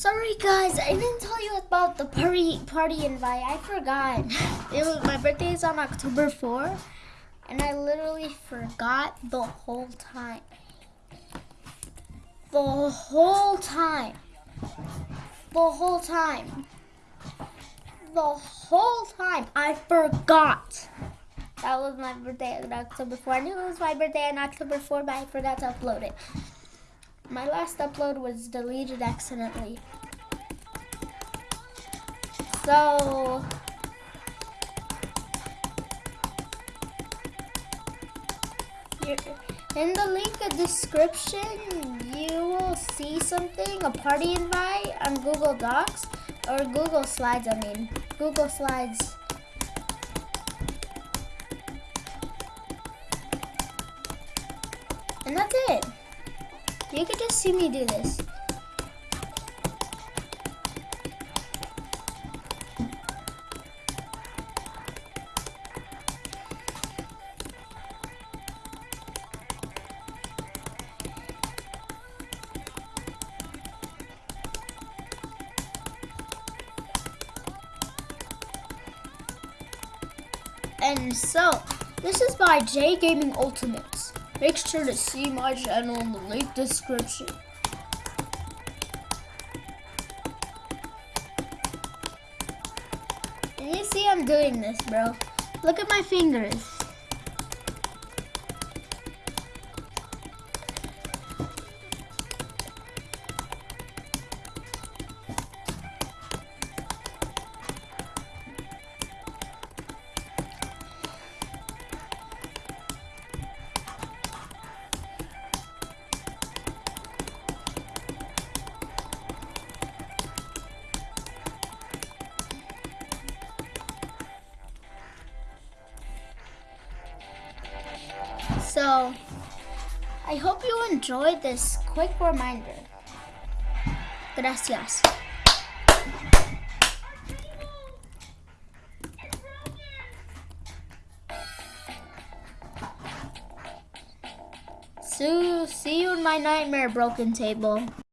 Sorry guys, I didn't tell you about the party party invite. I forgot. It was my birthday is on October 4, and I literally forgot the whole time. The whole time. The whole time. The whole time I forgot. That was my birthday on October 4. I knew it was my birthday on October 4, but I forgot to upload it. My last upload was deleted accidentally. So, in the link in description, you will see something, a party invite on Google Docs, or Google Slides, I mean. Google Slides. And that's it. You can just see me do this. And so, this is by J Gaming Ultimates. Make sure to see my channel in the link description. And you see I'm doing this, bro. Look at my fingers. So, I hope you enjoyed this quick reminder. Gracias. So, see you in my nightmare broken table.